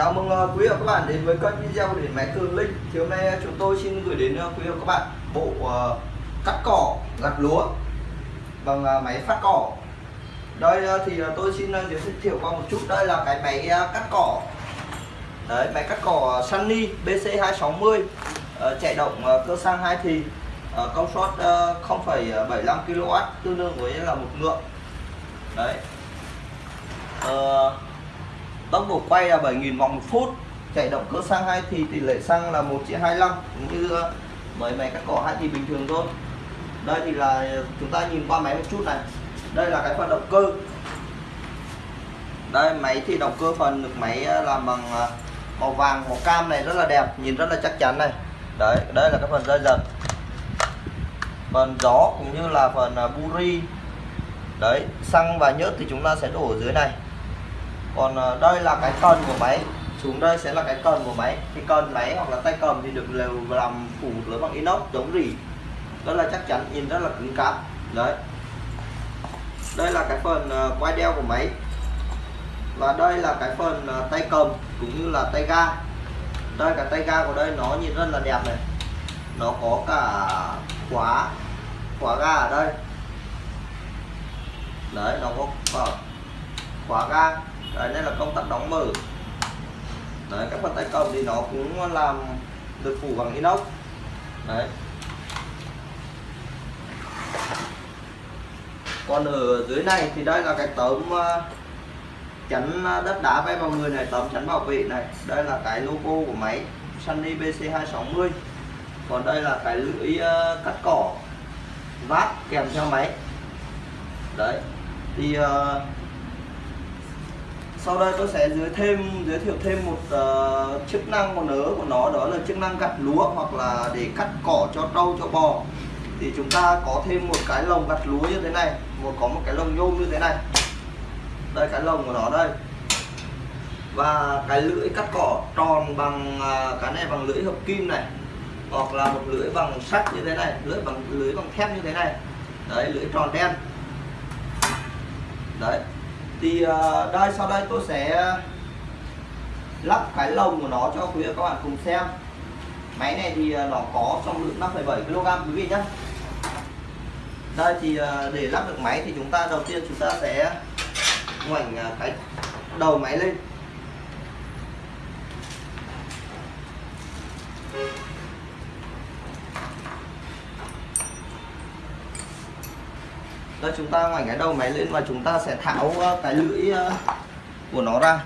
Chào mừng ờ, quý vị và các bạn đến với kênh video của điện máy Cường Linh. Thì hôm nay ờ, chúng tôi xin gửi đến ờ, quý vị và các bạn bộ cắt cỏ gặt lúa bằng máy phát cỏ. Đây thì tôi xin giới thiệu qua một chút. Đây là cái máy cắt cỏ. Đấy, máy cắt cỏ Sunny BC260 chạy động cơ xăng hai thì công suất 0,75 kW tương đương với là một ngựa. Đấy tốc độ quay là 7.000 vòng một phút, chạy động cơ xăng hay thì tỷ lệ xăng là 1 triệu 25 cũng như mấy máy cắt cỏ hay thì bình thường thôi. Đây thì là chúng ta nhìn qua máy một chút này. Đây là cái phần động cơ. Đây, máy thì động cơ phần được máy ờ, làm bằng ờ, màu vàng, màu cam này rất là đẹp, nhìn rất là chắc chắn này. Đấy, đây là cái phần dây dần. Phần gió cũng như là phần ờ, buri. Đấy, xăng và nhớt thì chúng ta sẽ đổ ở dưới này còn ờ, đây là cái cần của máy. Xuống đây sẽ là cái cần của máy. Cái cần máy hoặc là tay cầm thì được đều làm phủ lưới bằng inox chống rỉ. Rất là chắc chắn, nhìn rất là cứng cáp. Đấy. Đây là cái phần ờ, quay đeo của máy. Và đây là cái phần ờ, tay cầm cũng như là tay ga. Đây cả tay ga của đây nó nhìn rất là đẹp này. Nó có cả khóa khóa ga ở đây. Đấy, nó có khóa ga đấy đây là công tắc đóng mở. Đấy các bàn tay cầm thì nó cũng làm được phủ bằng inox. Đấy. Còn ở dưới này thì đây là cái tấm ờ, chắn ờ, đất đá bay vào người này tấm chắn bảo vệ này. Đây là cái logo của máy Sunny BC260 còn đây là cái lưỡi ờ, cắt cỏ vát kèm theo máy. Đấy. Thì uh, sau đây tôi sẽ giới thêm giới thiệu thêm một uh, chức năng của nớ của nó đó là chức năng gặt lúa hoặc là để cắt cỏ cho trâu cho bò. Thì chúng ta có thêm một cái lồng gặt lúa như thế này một có một cái lồng nhôm như thế này. Đây cái lồng của nó đây. Và cái lưỡi cắt cỏ tròn bằng uh, cái này bằng lưỡi hợp kim này hoặc là một lưỡi bằng sắt như thế này lưỡi bằng lưỡi bằng thép như thế này. Đấy lưỡi tròn đen. Đấy thì ờ, đây sau đây tôi sẽ lắp cái lồng của nó cho quý vị các bạn cùng xem. Máy này thì ờ, nó có trọng lượng 5,7 kg quý vị nhé đây thì ờ, để lắp được máy thì chúng ta đầu tiên chúng ta sẽ ngoảnh cái đầu máy lên. Đây chúng ta ngoảnh cái đầu máy lên và chúng ta sẽ tháo ờ, cái lưỡi ờ, của nó ra.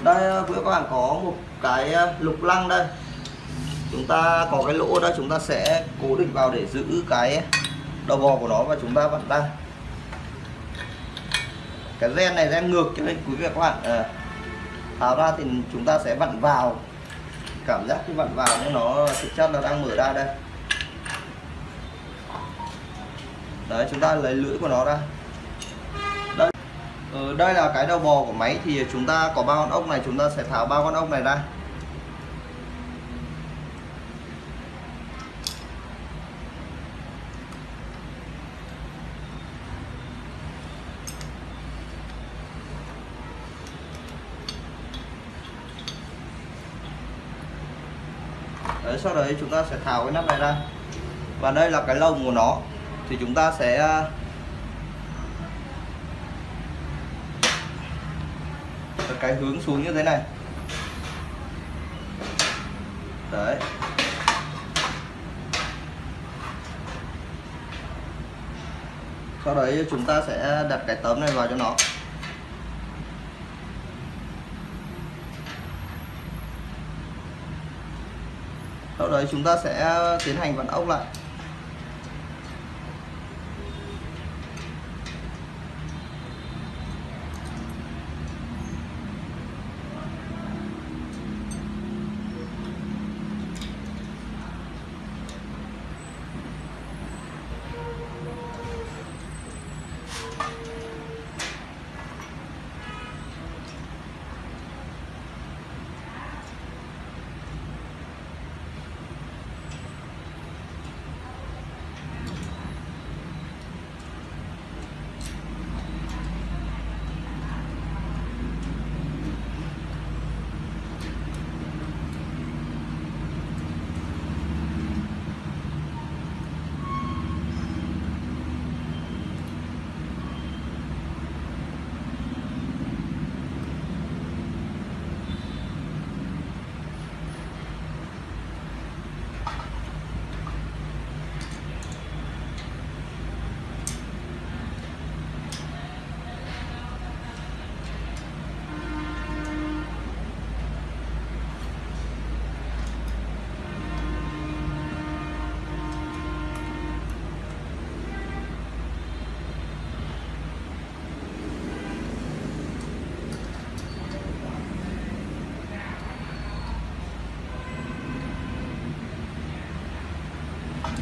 Đây quý các bạn có một cái ờ, lục lăng đây. Chúng ta có cái lỗ đây chúng ta sẽ cố định vào để giữ cái đầu bò của nó và chúng ta vặn ra cái ren này ren ngược cho nên quý vị các bạn à, tháo ra thì chúng ta sẽ vặn vào. Cảm giác khi vặn vào nó thực chất là đang mở ra đây. Đấy chúng ta lấy lưỡi của nó ra. Đây. Ừ, đây là cái đầu bò của máy thì chúng ta có ba con ốc này chúng ta sẽ tháo ba con ốc này ra. Đấy sau đấy chúng ta sẽ tháo cái nắp này ra. Và đây là cái lồng của nó thì chúng ta sẽ à, cái hướng xuống như thế này. Đấy. Sau đấy chúng ta sẽ đặt cái tấm này vào cho nó. Sau đấy chúng ta sẽ tiến hành vặn ốc lại.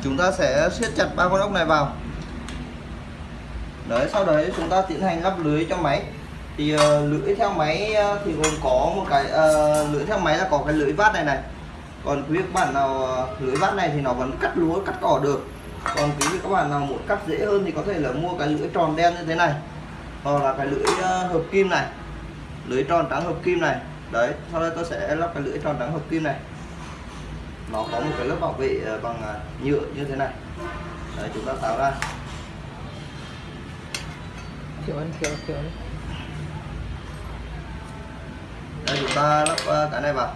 Chúng ta sẽ siết chặt ba con ốc này vào. Đấy sau đấy chúng ta tiến hành lắp lưới cho máy. Thì ờ, uh, lưỡi theo máy uh, thì gồm có một cái ờ, uh, lưỡi theo máy là có cái lưỡi vát này này. Còn quý vị các bạn nào uh, lưỡi vát này thì nó vẫn cắt lúa cắt cỏ được. Còn quý vị các bạn nào muốn cắt dễ hơn thì có thể là mua cái lưỡi tròn đen như thế này hoặc là cái lưỡi uh, hợp kim này. Lưỡi tròn trắng hợp kim này. Đấy sau đây tôi sẽ lắp cái lưỡi tròn trắng hợp kim này nó có một cái lớp bảo vệ bằng nhựa như thế này. Đấy chúng ta tháo ra. Kiểu ăn kiểu đấy đây chúng ta lắp cái này vào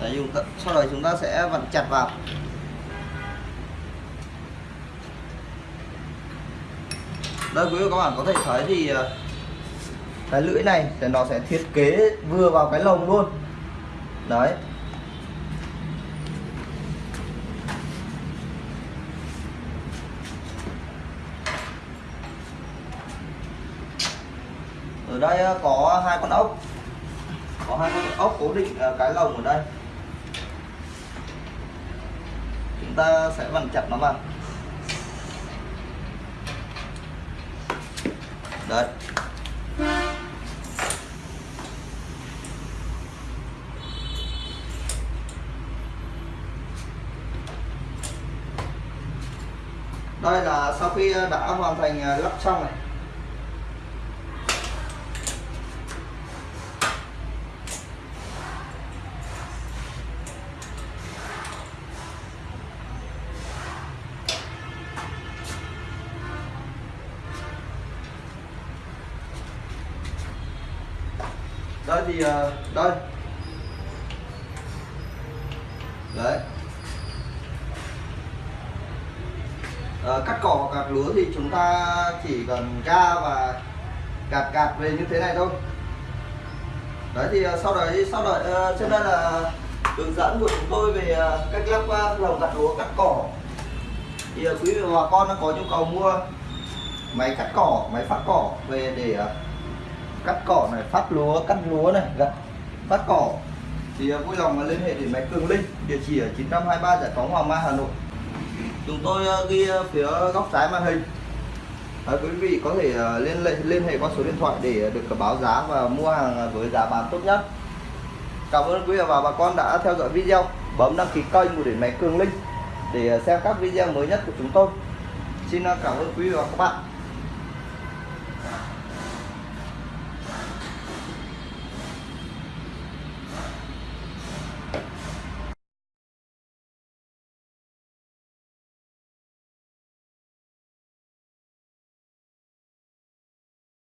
Đấy, dùng sau đó chúng ta sẽ vặn chặt vào. Đây quý vị các bạn có thể thấy thì ờ, cái lưỡi này thì nó sẽ thiết kế vừa vào cái lồng luôn. Đấy. Ở đây ờ, có hai con ốc. Có hai con ốc cố định ờ, cái lồng ở đây chúng ta sẽ vặn chặt nó vào. Đấy. Đây là sau khi đã hoàn thành à, lắp xong này. Đấy thì ờ, đây. Đấy. À, cắt cỏ gạt lúa thì chúng ta chỉ cần ra và gạt gạt về như thế này thôi. Đấy thì ờ, sau đấy sau đấy trên đây là hướng dẫn của chúng tôi về cách lắp lồng gặt lúa cắt cỏ. Thì quý vị và bà con có nhu cầu mua máy cắt cỏ máy phát cỏ về để cắt cỏ này phát lúa cắt lúa này gặt phát cỏ. Thì à, vui lòng liên hệ đến máy Cường Linh địa chỉ ở 923 Giải phóng Hoàng Mai Hà Nội. Chúng tôi à, ghi à, phía góc trái màn hình. À, quý vị có thể liên hệ liên hệ qua số điện thoại để được báo giá và mua hàng với giá bán tốt nhất. Cảm ơn quý vị và bà con đã theo dõi video. Bấm đăng ký kênh của điện máy Cường Linh để xem các video mới nhất của chúng tôi. Xin cảm ơn quý vị và các bạn.